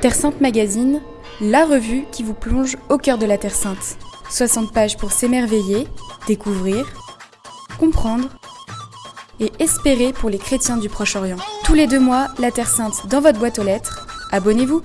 Terre Sainte Magazine, la revue qui vous plonge au cœur de la Terre Sainte. 60 pages pour s'émerveiller, découvrir, comprendre et espérer pour les chrétiens du Proche-Orient. Tous les deux mois, la Terre Sainte dans votre boîte aux lettres. Abonnez-vous